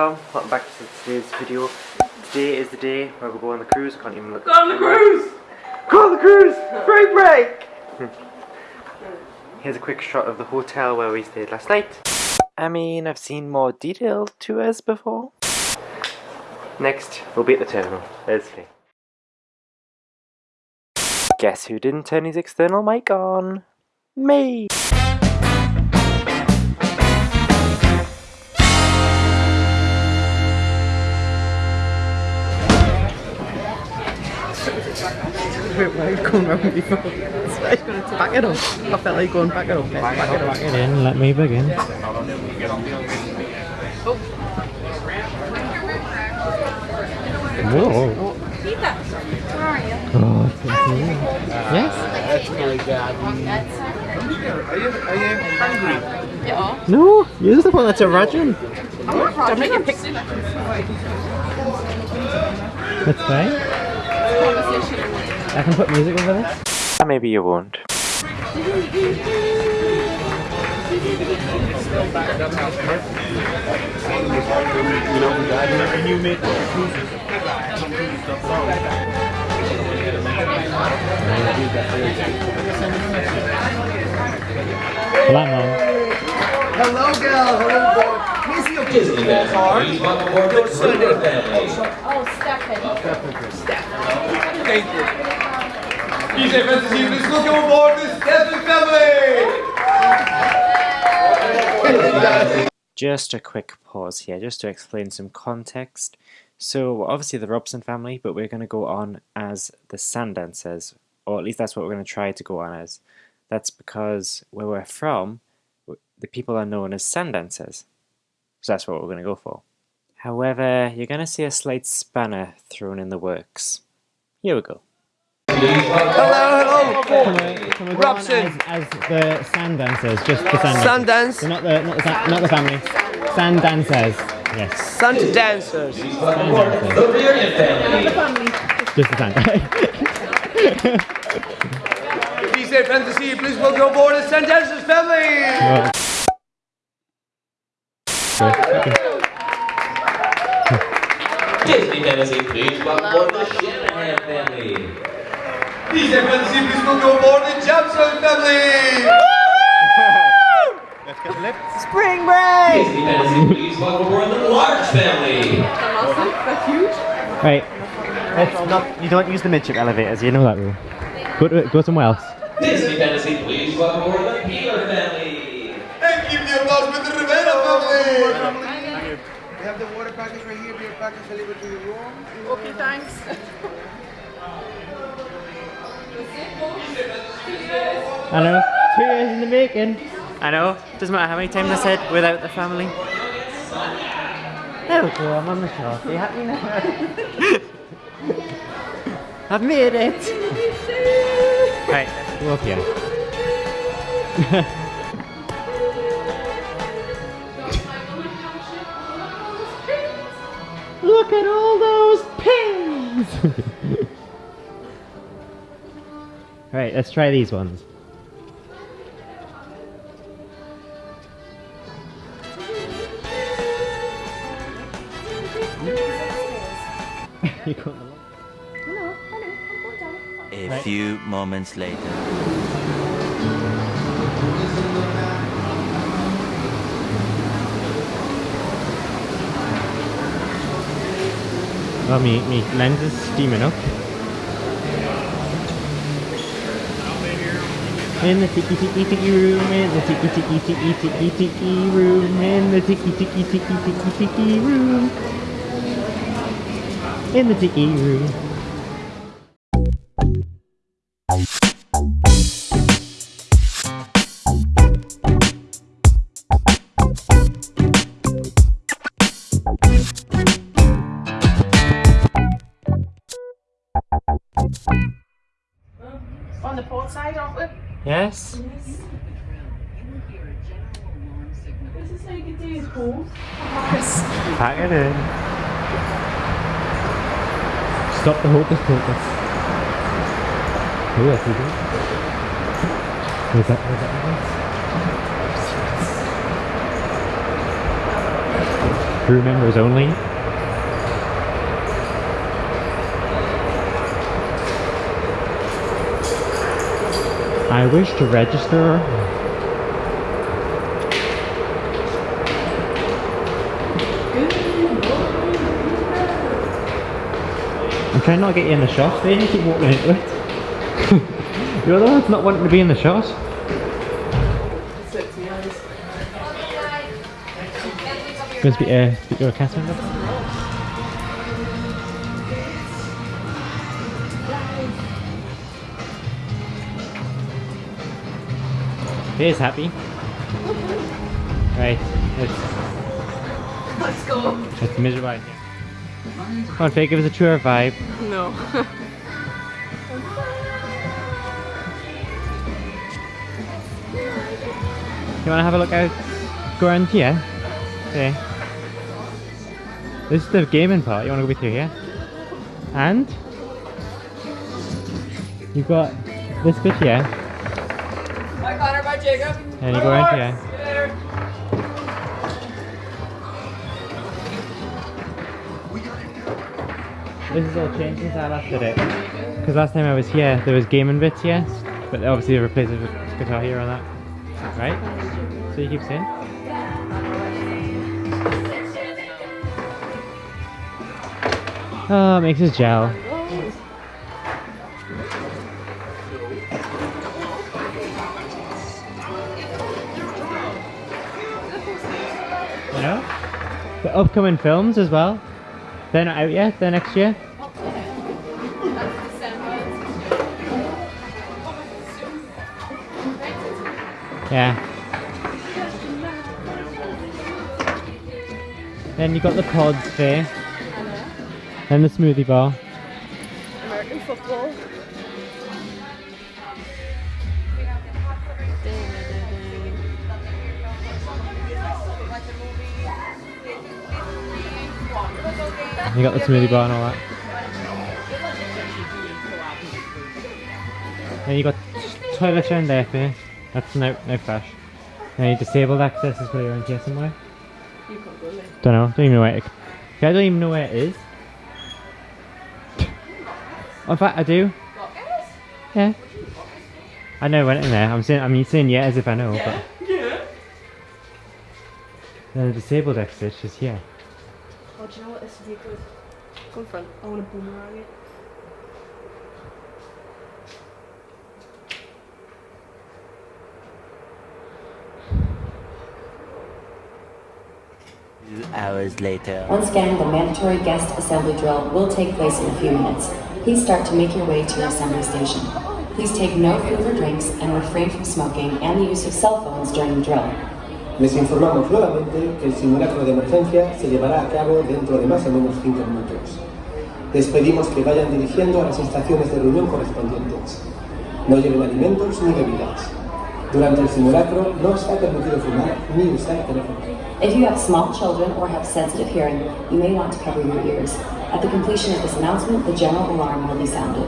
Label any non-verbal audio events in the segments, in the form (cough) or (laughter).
everybody, it's just Dom. Welcome back to today's video. Today is the day where we go on the cruise. I can't even look. Go on the cruise! Go on the cruise! Break break! (laughs) Here's a quick shot of the hotel where we stayed last night. I mean, I've seen more detailed tours before. Next, we'll be at the terminal. There's me. Guess who didn't turn his external mic on? Me! Wait, why are going round me for? I was back it up. I felt like going back it up. Back, back it up. Back it in, let me begin. Oh. Whoa. Oh, thank you. Yes? No, you're the one that's a Rajan. Don't make a picture. That's fine. I can put music over this. Maybe you won't. Flat mom. Hello, girl. Hello, boy. Here's your business card. Your Sunday family. Oh, Stephanie. Thank you. DJ please welcome aboard the Stephen family. Just a quick pause here, just to explain some context. So, obviously the Robson family, but we're going to go on as the Sandancers, or at least that's what we're going to try to go on as. That's because where we're from, the people are known as Sandancers. So that's what we're going to go for. However, you're going to see a slight spanner thrown in the works. Here we go. Hello, Can we, can we Robson. as, as the sand dancers, just the sand dancers? Sundance. So not the, not the, sa- not the family. Sand dancers. Yes. Sun dancers. Sand dancers. The Reunion family. Just the sand. Disney Fantasy, please welcome aboard the sand Dancers family. Disney Fantasy, please welcome aboard the Shanahan family. Disney Fantasy, please welcome aboard the Johnson family. Spring break! Disney Fantasy, please welcome aboard the Large family. That's huge. right. It's not, you don't use the midship elevators, you Know that rule. Go, to, go somewhere else. Disney Fantasy, please welcome aboard the Peeler family. And keep the applause with the Rivera family. We have the water package right here, beer package delivered to your room. Okay, thanks. (laughs) I know. Two years in the making. I know, doesn't matter how many times I said without the family. There we go, I'm on the shot. Are you happy (laughs) now? I've made it! right, Go up here. (laughs) Look at all those pins! (laughs) right, let's try these ones. you got the A Right. few moments later. Oh, me, me lens is steaming up. In the tiki tiki tiki room, in the tiki tiki tiki tiki tiki room, in the tiki tiki tiki tiki tiki room, in the tiki room. Aren't yes? This is how you can do pool. Pack it in. Stop the hocus pocus. Good. Where's that? Where's that? crew members only. I wish to register. I'm trying not to get you in the shot, then you keep walking into it. You're the one not wanting to be in the shot. Going to speak, uh, speak to a cast member? He is happy. Right, it's, Let's go. it's miserable here. Come on, Faye, give us a tour vibe. No. You want to have a look out? Go around here? Okay. This is the gaming part. You want to go through here? And you've got this bit here, Bye, Jacob. and you go around here. Later. This is all changed since I last did it. Because last time I was here, there was gaming bits here, but obviously they replaced it with guitar hero and that. Right? So you keep saying? Oh, it makes us gel. The upcoming films as well. They're not out yet, they're next year. Yeah. Then you got the pods there. Then the smoothie bar. American football. You got the smoothie bar and all that. Then you got toilet around there. That's no no flash. Then you disabled access is probably around here somewhere. You can't go there. Don't know. Don't even know where it. I don't even know where it is. In fact, I do. Yeah. I know when in there. I'm saying. I'm saying yeah as if I know, but Yeah. then the disabled exit is here. Oh, do you know what this would be good? Go in front. I want to boomerang it. hours later. Once again, the mandatory guest assembly drill will take place in a few minutes. Please start to make your way to your assembly station. Please take no food or drinks and refrain from smoking and the use of cell phones during the drill. Les informamos nuevamente que el simulacro de emergencia se llevará a cabo dentro de más o menos 5 minutos. Les pedimos que vayan dirigiendo a las estaciones de reunión correspondientes. No lleven alimentos ni bebidas. Durante el simulacro no está permitido fumar ni usar teléfono. If you have small children or have sensitive hearing, you may want to cover your ears. At the completion of this announcement, the general alarm will be sounded.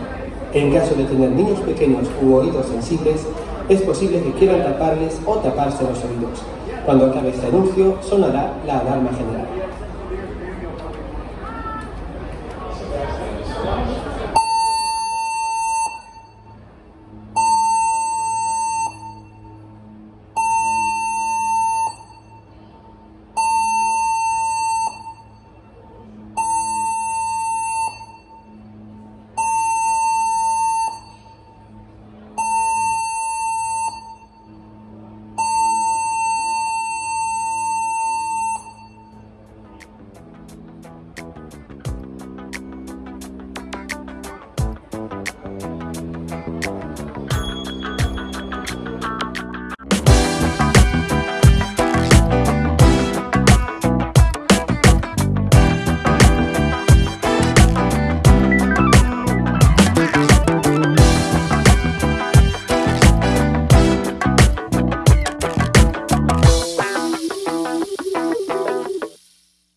En caso de tener niños pequeños u oídos sensibles, es posible que quieran taparles o taparse los oídos. Cuando acabe este anuncio, sonará la alarma general.